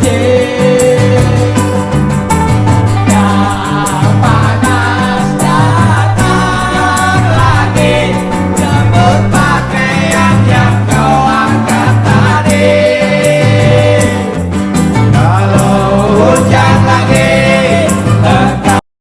天。